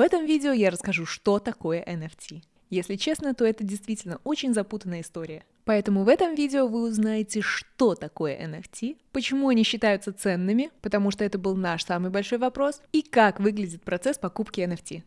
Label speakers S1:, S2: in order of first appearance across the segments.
S1: В этом видео я расскажу, что такое NFT. Если честно, то это действительно очень запутанная история. Поэтому в этом видео вы узнаете, что такое NFT, почему они считаются ценными, потому что это был наш самый большой вопрос, и как выглядит процесс покупки NFT.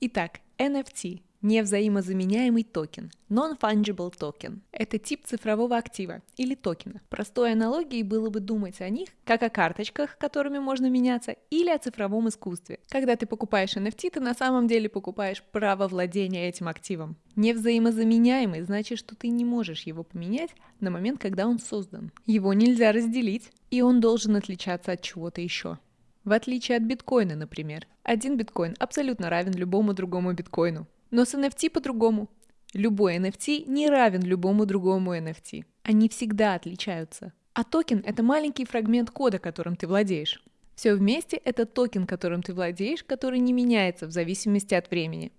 S1: Итак, NFT Невзаимозаменяемый токен, non-fungible token – это тип цифрового актива или токена. Простой аналогией было бы думать о них как о карточках, которыми можно меняться, или о цифровом искусстве. Когда ты покупаешь NFT, ты на самом деле покупаешь право владения этим активом. Невзаимозаменяемый значит, что ты не можешь его поменять на момент, когда он создан. Его нельзя разделить, и он должен отличаться от чего-то еще. В отличие от биткоина, например. Один биткоин абсолютно равен любому другому биткоину. Но с NFT по-другому. Любой NFT не равен любому другому NFT. Они всегда отличаются. А токен — это маленький фрагмент кода, которым ты владеешь. Все вместе — это токен, которым ты владеешь, который не меняется в зависимости от времени.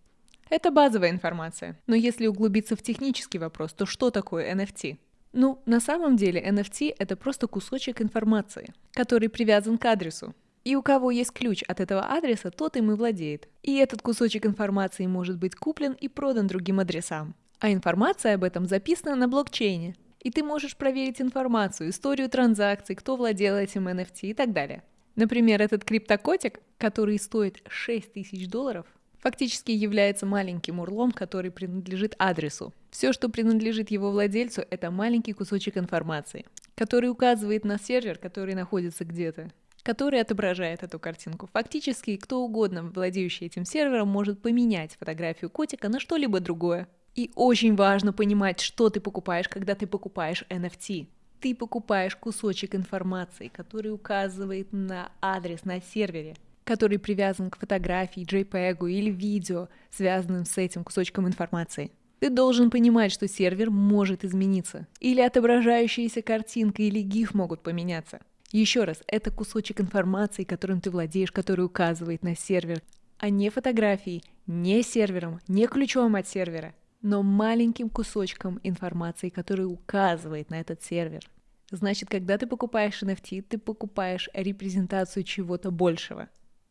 S1: Это базовая информация. Но если углубиться в технический вопрос, то что такое NFT? Ну, на самом деле NFT — это просто кусочек информации, который привязан к адресу. И у кого есть ключ от этого адреса, тот им и владеет. И этот кусочек информации может быть куплен и продан другим адресам. А информация об этом записана на блокчейне. И ты можешь проверить информацию, историю транзакций, кто владел этим NFT и так далее. Например, этот криптокотик, который стоит 6 тысяч долларов, фактически является маленьким урлом, который принадлежит адресу. Все, что принадлежит его владельцу, это маленький кусочек информации, который указывает на сервер, который находится где-то который отображает эту картинку. Фактически, кто угодно, владеющий этим сервером, может поменять фотографию котика на что-либо другое. И очень важно понимать, что ты покупаешь, когда ты покупаешь NFT. Ты покупаешь кусочек информации, который указывает на адрес на сервере, который привязан к фотографии, JPEG или видео, связанным с этим кусочком информации. Ты должен понимать, что сервер может измениться, или отображающаяся картинка или GIF могут поменяться. Еще раз, это кусочек информации, которым ты владеешь, который указывает на сервер, а не фотографии, не сервером, не ключом от сервера, но маленьким кусочком информации, который указывает на этот сервер. Значит, когда ты покупаешь NFT, ты покупаешь репрезентацию чего-то большего.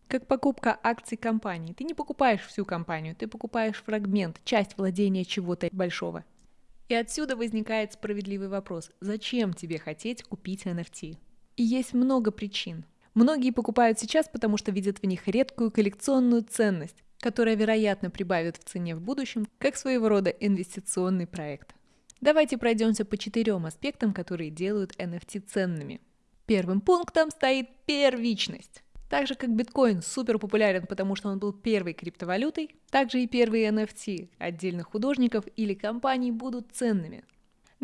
S1: Как покупка акций компании. Ты не покупаешь всю компанию, ты покупаешь фрагмент, часть владения чего-то большого. И отсюда возникает справедливый вопрос. Зачем тебе хотеть купить NFT? И есть много причин. Многие покупают сейчас, потому что видят в них редкую коллекционную ценность, которая, вероятно, прибавит в цене в будущем, как своего рода инвестиционный проект. Давайте пройдемся по четырем аспектам, которые делают NFT ценными. Первым пунктом стоит первичность. Так же, как биткоин супер популярен, потому что он был первой криптовалютой, также и первые NFT отдельных художников или компаний будут ценными.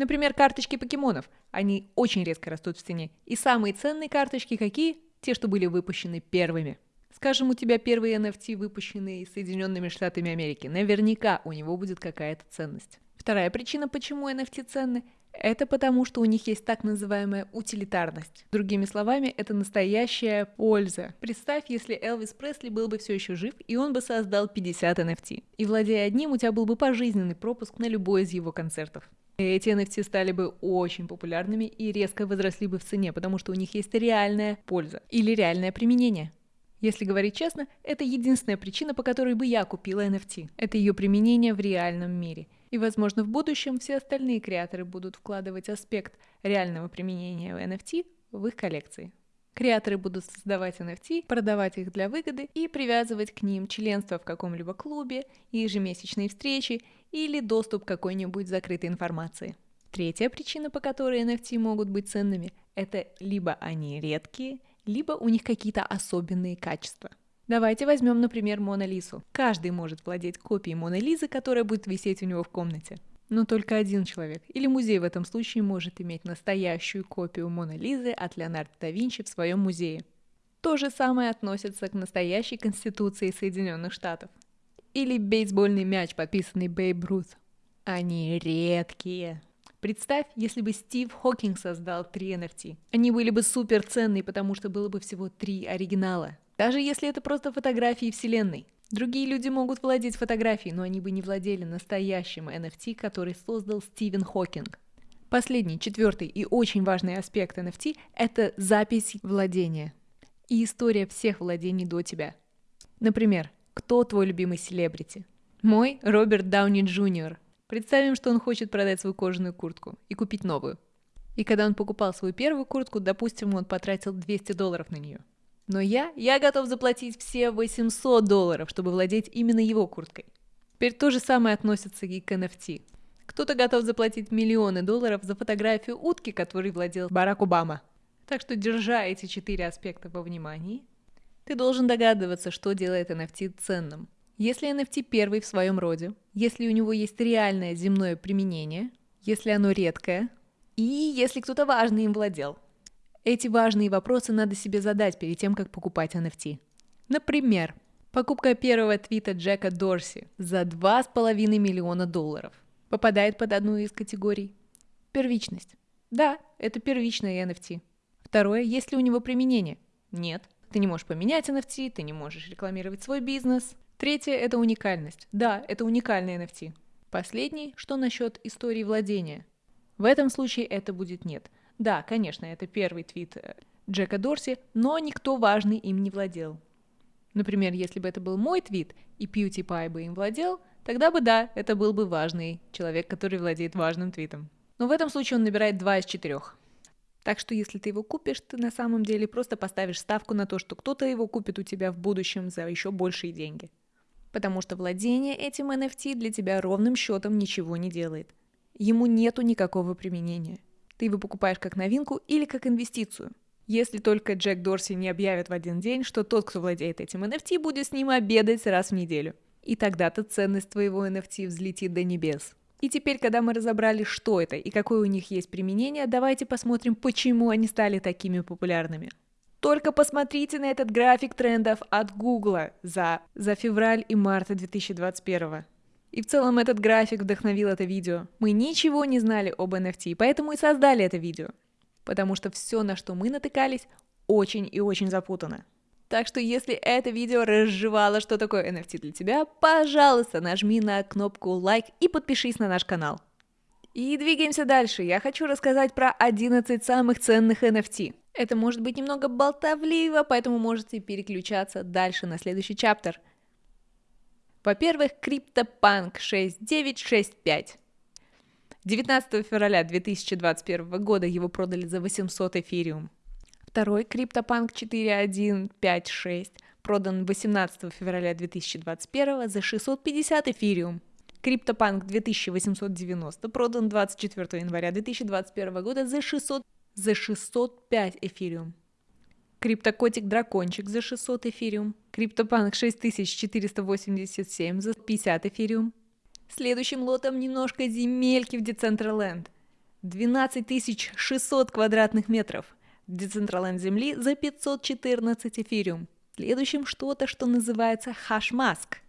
S1: Например, карточки покемонов. Они очень резко растут в цене. И самые ценные карточки какие? Те, что были выпущены первыми. Скажем, у тебя первые NFT, выпущенные Соединенными Штатами Америки. Наверняка у него будет какая-то ценность. Вторая причина, почему NFT ценны, это потому, что у них есть так называемая утилитарность. Другими словами, это настоящая польза. Представь, если Элвис Пресли был бы все еще жив, и он бы создал 50 NFT. И владея одним, у тебя был бы пожизненный пропуск на любой из его концертов. Эти NFT стали бы очень популярными и резко возросли бы в цене, потому что у них есть реальная польза или реальное применение. Если говорить честно, это единственная причина, по которой бы я купила NFT. Это ее применение в реальном мире. И, возможно, в будущем все остальные креаторы будут вкладывать аспект реального применения NFT в их коллекции. Креаторы будут создавать NFT, продавать их для выгоды и привязывать к ним членство в каком-либо клубе, ежемесячные встречи или доступ к какой-нибудь закрытой информации. Третья причина, по которой NFT могут быть ценными, это либо они редкие, либо у них какие-то особенные качества. Давайте возьмем, например, Мона Лису. Каждый может владеть копией Моны Лизы, которая будет висеть у него в комнате. Но только один человек, или музей в этом случае, может иметь настоящую копию Моны Лизы от Леонардо да Винчи в своем музее. То же самое относится к настоящей Конституции Соединенных Штатов или бейсбольный мяч, подписанный Бейб Рут. Они редкие. Представь, если бы Стив Хокинг создал три NFT. Они были бы супер ценные, потому что было бы всего три оригинала. Даже если это просто фотографии Вселенной. Другие люди могут владеть фотографией, но они бы не владели настоящим NFT, который создал Стивен Хокинг. Последний, четвертый и очень важный аспект NFT – это запись владения и история всех владений до тебя. Например, кто твой любимый селебрити? Мой Роберт Дауни Джуниор. Представим, что он хочет продать свою кожаную куртку и купить новую. И когда он покупал свою первую куртку, допустим, он потратил 200 долларов на нее. Но я, я готов заплатить все 800 долларов, чтобы владеть именно его курткой. Теперь то же самое относится и к NFT. Кто-то готов заплатить миллионы долларов за фотографию утки, которой владел Барак Обама. Так что, держа эти четыре аспекта во внимании, ты должен догадываться, что делает NFT ценным. Если NFT первый в своем роде, если у него есть реальное земное применение, если оно редкое, и если кто-то важный им владел. Эти важные вопросы надо себе задать перед тем, как покупать NFT. Например, покупка первого твита Джека Дорси за 2,5 миллиона долларов попадает под одну из категорий. Первичность. Да, это первичное NFT. Второе, есть ли у него применение? Нет. Ты не можешь поменять NFT, ты не можешь рекламировать свой бизнес. Третье – это уникальность. Да, это уникальный NFT. Последний, что насчет истории владения? В этом случае это будет нет. Да, конечно, это первый твит э, Джека Дорси, но никто важный им не владел. Например, если бы это был мой твит, и PewDiePie бы им владел – Тогда бы да, это был бы важный человек, который владеет важным твитом. Но в этом случае он набирает 2 из 4. Так что если ты его купишь, ты на самом деле просто поставишь ставку на то, что кто-то его купит у тебя в будущем за еще большие деньги. Потому что владение этим NFT для тебя ровным счетом ничего не делает. Ему нету никакого применения. Ты его покупаешь как новинку или как инвестицию. Если только Джек Дорси не объявит в один день, что тот, кто владеет этим NFT, будет с ним обедать раз в неделю. И тогда-то ценность твоего NFT взлетит до небес. И теперь, когда мы разобрали, что это и какое у них есть применение, давайте посмотрим, почему они стали такими популярными. Только посмотрите на этот график трендов от Google за, за февраль и март 2021. И в целом этот график вдохновил это видео. Мы ничего не знали об NFT, поэтому и создали это видео. Потому что все, на что мы натыкались, очень и очень запутано. Так что если это видео разжевало, что такое NFT для тебя, пожалуйста, нажми на кнопку лайк и подпишись на наш канал. И двигаемся дальше. Я хочу рассказать про 11 самых ценных NFT. Это может быть немного болтовливо, поэтому можете переключаться дальше на следующий чаптер. Во-первых, CryptoPunk 6965. 19 февраля 2021 года его продали за 800 эфириум. Второй CryptoPunk 4156 продан 18 февраля 2021 за 650 эфириум. CryptoPunk 2890 продан 24 января 2021 года за 600 за 605 эфириум. Криптокотик Дракончик за 600 эфириум. CryptoPunk 6487 за 50 эфириум. Следующим лотом немножко земельки в Decentraland. 12600 квадратных метров – Decentraland Земли за 514 эфириум. Следующим что-то, что называется хашмаск.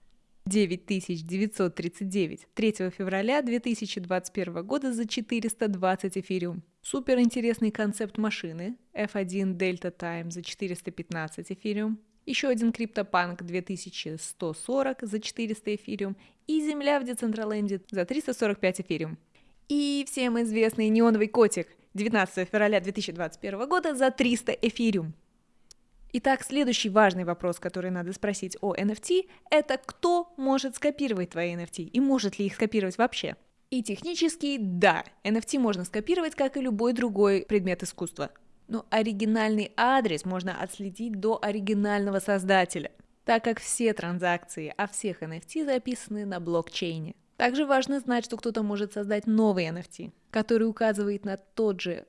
S1: 9939 3 февраля 2021 года за 420 эфириум. Супер интересный концепт машины F1 Delta Time за 415 эфириум. Еще один CryptoPunk 2140 за 400 эфириум. И Земля в Децентраленде за 345 эфириум. И всем известный неоновый котик – 19 февраля 2021 года за 300 эфириум. Итак, следующий важный вопрос, который надо спросить о NFT, это кто может скопировать твои NFT и может ли их скопировать вообще? И технически, да, NFT можно скопировать, как и любой другой предмет искусства. Но оригинальный адрес можно отследить до оригинального создателя, так как все транзакции о всех NFT записаны на блокчейне. Также важно знать, что кто-то может создать новый NFT, который указывает на тот же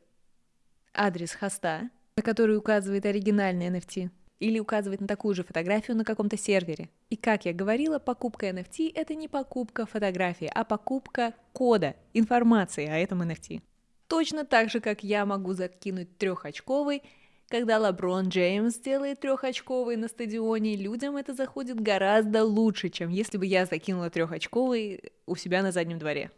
S1: адрес хоста, на который указывает оригинальный NFT, или указывает на такую же фотографию на каком-то сервере. И как я говорила, покупка NFT — это не покупка фотографии, а покупка кода, информации о этом NFT. Точно так же, как я могу закинуть трехочковый когда Лаброн Джеймс делает трехочковый на стадионе, людям это заходит гораздо лучше, чем если бы я закинула трехочковый у себя на заднем дворе.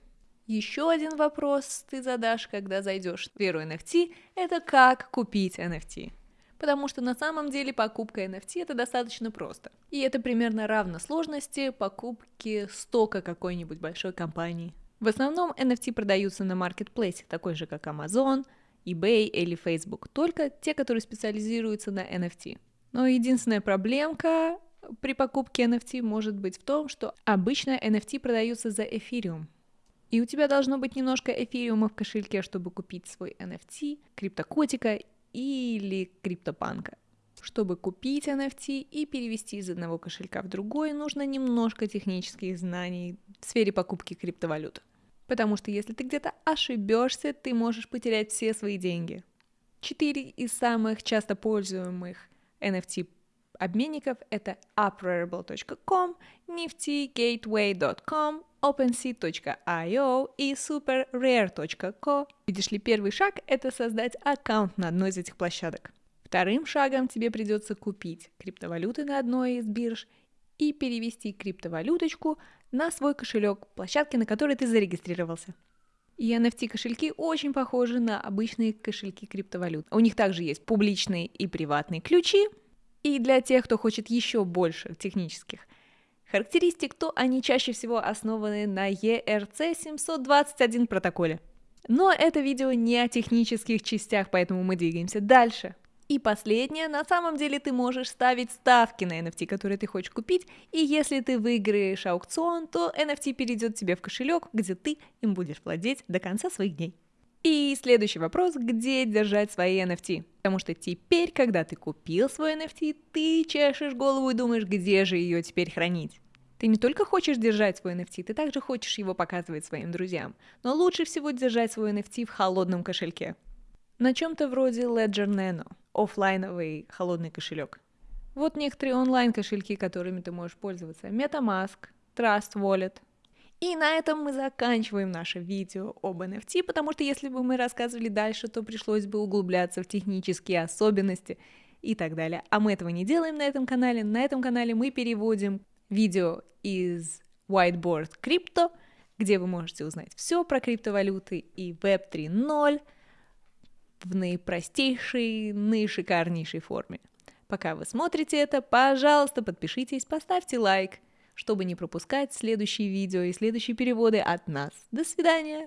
S1: Еще один вопрос ты задашь, когда зайдешь в веру NFT, это как купить NFT. Потому что на самом деле покупка NFT это достаточно просто. И это примерно равно сложности покупки стока какой-нибудь большой компании. В основном NFT продаются на маркетплейсе, такой же как Amazon, eBay или Facebook, только те, которые специализируются на NFT. Но единственная проблемка при покупке NFT может быть в том, что обычно NFT продаются за эфириум. И у тебя должно быть немножко эфириума в кошельке, чтобы купить свой NFT, криптокотика или криптопанка. Чтобы купить NFT и перевести из одного кошелька в другой, нужно немножко технических знаний в сфере покупки криптовалют. Потому что если ты где-то ошибешься, ты можешь потерять все свои деньги. Четыре из самых часто пользуемых NFT обменников это uprarible.com, niftygateway.com, OpenSea.io и SuperRare.co. Видишь ли, первый шаг — это создать аккаунт на одной из этих площадок. Вторым шагом тебе придется купить криптовалюты на одной из бирж и перевести криптовалюточку на свой кошелек площадки, на которой ты зарегистрировался. И NFT-кошельки очень похожи на обычные кошельки криптовалют. У них также есть публичные и приватные ключи. И для тех, кто хочет еще больше технических характеристик, то они чаще всего основаны на ERC-721 протоколе. Но это видео не о технических частях, поэтому мы двигаемся дальше. И последнее, на самом деле ты можешь ставить ставки на NFT, которые ты хочешь купить, и если ты выиграешь аукцион, то NFT перейдет тебе в кошелек, где ты им будешь владеть до конца своих дней. И следующий вопрос, где держать свои NFT? Потому что теперь, когда ты купил свой NFT, ты чешешь голову и думаешь, где же ее теперь хранить. Ты не только хочешь держать свой NFT, ты также хочешь его показывать своим друзьям. Но лучше всего держать свой NFT в холодном кошельке. На чем-то вроде Ledger Nano, офлайновый холодный кошелек. Вот некоторые онлайн-кошельки, которыми ты можешь пользоваться. MetaMask, Trust Wallet. И на этом мы заканчиваем наше видео об NFT, потому что если бы мы рассказывали дальше, то пришлось бы углубляться в технические особенности и так далее. А мы этого не делаем на этом канале. На этом канале мы переводим видео из Whiteboard Crypto, где вы можете узнать все про криптовалюты и Web 3.0, в наипростейшей, наишикарнейшей форме. Пока вы смотрите это, пожалуйста, подпишитесь, поставьте лайк, чтобы не пропускать следующие видео и следующие переводы от нас. До свидания!